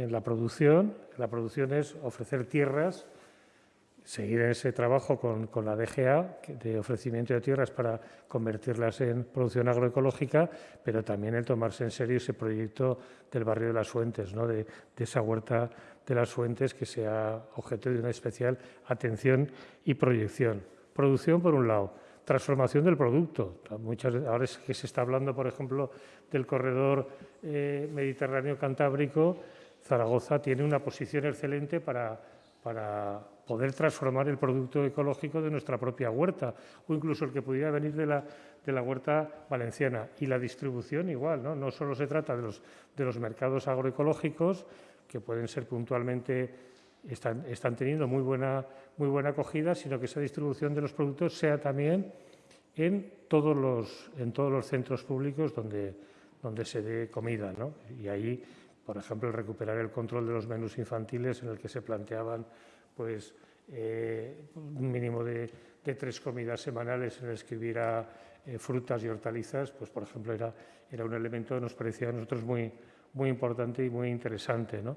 en la producción. La producción es ofrecer tierras, seguir ese trabajo con, con, la DGA de ofrecimiento de tierras para convertirlas en producción agroecológica, pero también el tomarse en serio ese proyecto del barrio de las Fuentes, ¿no? de, de esa huerta de las Fuentes que sea objeto de una especial atención y proyección. Producción, por un lado, transformación del producto. Muchas, ahora es que se está hablando, por ejemplo, del corredor eh, mediterráneo-cantábrico. Zaragoza tiene una posición excelente para, para poder transformar el producto ecológico de nuestra propia huerta o incluso el que pudiera venir de la, de la huerta valenciana. Y la distribución igual, ¿no? No solo se trata de los, de los mercados agroecológicos, que pueden ser puntualmente están, están, teniendo muy buena, muy buena acogida, sino que esa distribución de los productos sea también en todos los, en todos los centros públicos donde, donde se dé comida. ¿no? Y ahí, por ejemplo, el recuperar el control de los menús infantiles en el que se planteaban pues, eh, un mínimo de, tres comidas semanales en el que hubiera eh, frutas y hortalizas, pues, por ejemplo, era, era un elemento que nos parecía a nosotros muy, muy importante y muy interesante. ¿no?